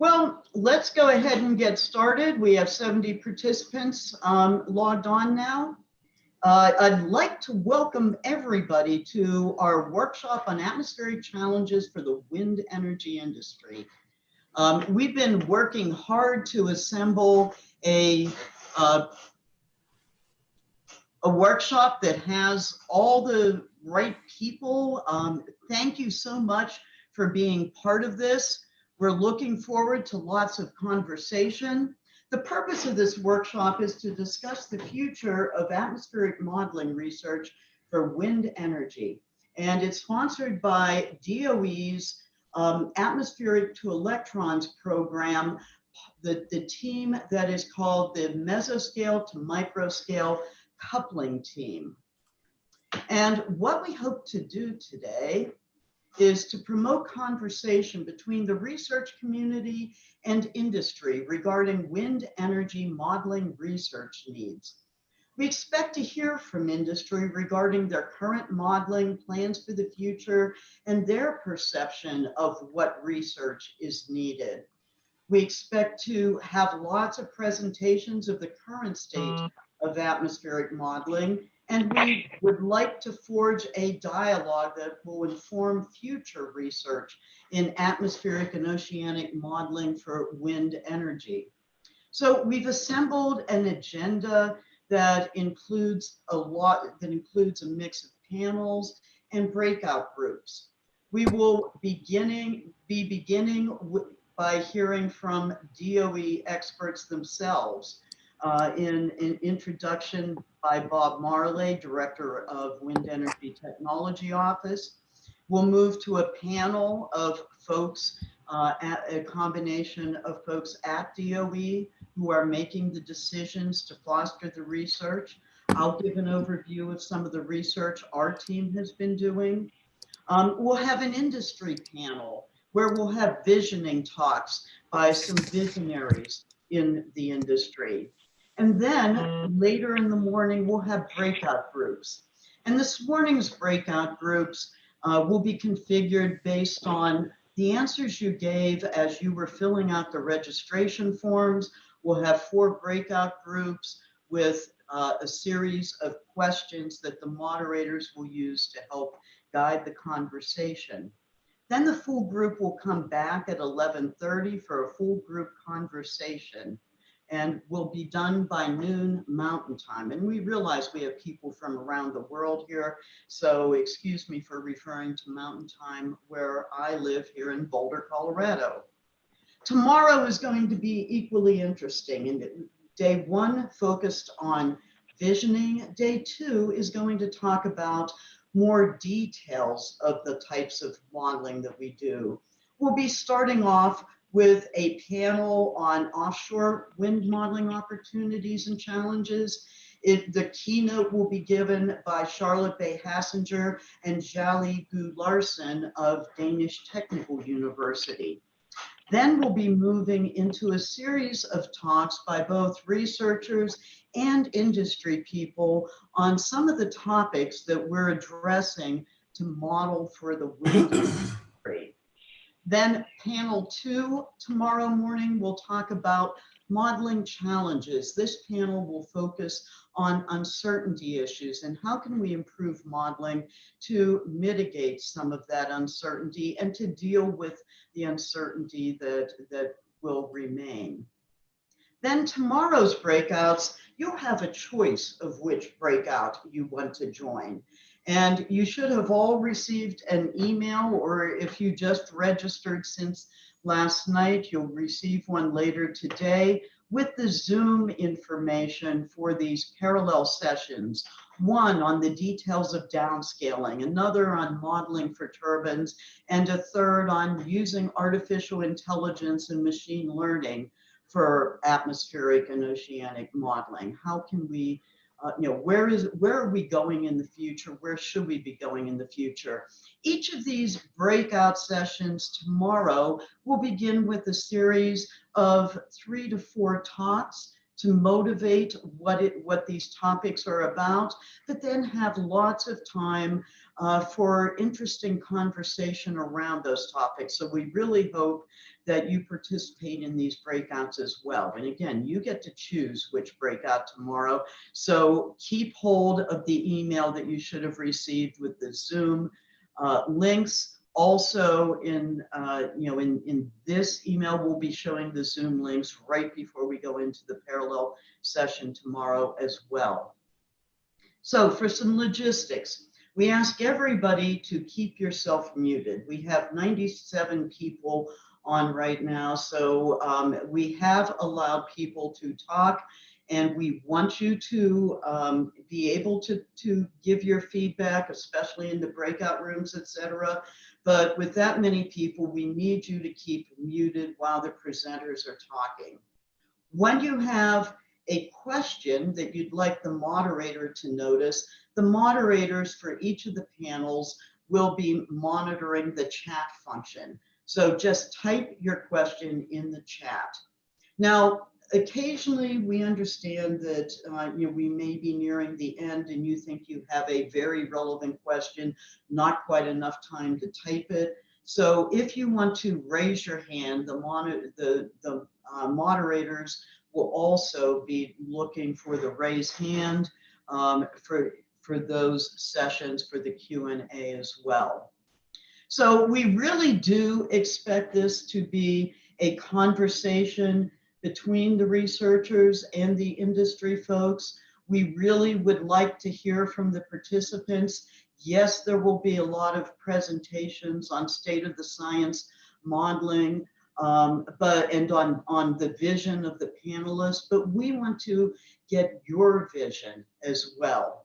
Well, let's go ahead and get started. We have 70 participants um, logged on now. Uh, I'd like to welcome everybody to our workshop on atmospheric challenges for the wind energy industry. Um, we've been working hard to assemble a, uh, a workshop that has all the right people. Um, thank you so much for being part of this. We're looking forward to lots of conversation. The purpose of this workshop is to discuss the future of atmospheric modeling research for wind energy. And it's sponsored by DOE's um, Atmospheric to Electrons program, the, the team that is called the Mesoscale to Microscale Coupling Team. And what we hope to do today is to promote conversation between the research community and industry regarding wind energy modeling research needs. We expect to hear from industry regarding their current modeling plans for the future and their perception of what research is needed. We expect to have lots of presentations of the current state mm. of atmospheric modeling and we would like to forge a dialogue that will inform future research in atmospheric and oceanic modeling for wind energy. So we've assembled an agenda that includes a lot, that includes a mix of panels and breakout groups. We will beginning, be beginning by hearing from DOE experts themselves uh, in an introduction by Bob Marlay, Director of Wind Energy Technology Office. We'll move to a panel of folks, uh, at a combination of folks at DOE who are making the decisions to foster the research. I'll give an overview of some of the research our team has been doing. Um, we'll have an industry panel where we'll have visioning talks by some visionaries in the industry. And then mm. later in the morning, we'll have breakout groups. And this morning's breakout groups uh, will be configured based on the answers you gave as you were filling out the registration forms. We'll have four breakout groups with uh, a series of questions that the moderators will use to help guide the conversation. Then the full group will come back at 11.30 for a full group conversation and will be done by noon mountain time. And we realize we have people from around the world here. So excuse me for referring to mountain time where I live here in Boulder, Colorado. Tomorrow is going to be equally interesting. And day one focused on visioning. Day two is going to talk about more details of the types of modeling that we do. We'll be starting off with a panel on offshore wind modeling opportunities and challenges. It, the keynote will be given by Charlotte Bay Hasager and Xiaoli Guo Larsen of Danish Technical University. Then we'll be moving into a series of talks by both researchers and industry people on some of the topics that we're addressing to model for the wind. Then panel two tomorrow morning, we'll talk about modeling challenges. This panel will focus on uncertainty issues and how can we improve modeling to mitigate some of that uncertainty and to deal with the uncertainty that, that will remain. Then tomorrow's breakouts, you'll have a choice of which breakout you want to join. And you should have all received an email, or if you just registered since last night, you'll receive one later today with the Zoom information for these parallel sessions. One on the details of downscaling, another on modeling for turbines, and a third on using artificial intelligence and machine learning for atmospheric and oceanic modeling. How can we uh, you know, where is where are we going in the future? Where should we be going in the future? Each of these breakout sessions tomorrow will begin with a series of three to four talks to motivate what it, what these topics are about, but then have lots of time uh, for interesting conversation around those topics. So we really hope that you participate in these breakouts as well. And again, you get to choose which breakout tomorrow. So keep hold of the email that you should have received with the Zoom uh, links. Also in, uh, you know, in, in this email, we'll be showing the Zoom links right before we go into the parallel session tomorrow as well. So for some logistics, we ask everybody to keep yourself muted. We have 97 people on right now, so um, we have allowed people to talk and we want you to um, be able to, to give your feedback, especially in the breakout rooms, etc. But with that many people, we need you to keep muted while the presenters are talking. When you have a question that you'd like the moderator to notice, the moderators for each of the panels will be monitoring the chat function. So just type your question in the chat. Now, occasionally we understand that uh, you know we may be nearing the end and you think you have a very relevant question, not quite enough time to type it. So if you want to raise your hand, the, monitor, the, the uh, moderators will also be looking for the raise hand um, for, for those sessions for the Q&A as well. So we really do expect this to be a conversation between the researchers and the industry folks. We really would like to hear from the participants. Yes, there will be a lot of presentations on state of the science modeling, um, but and on, on the vision of the panelists, but we want to get your vision as well.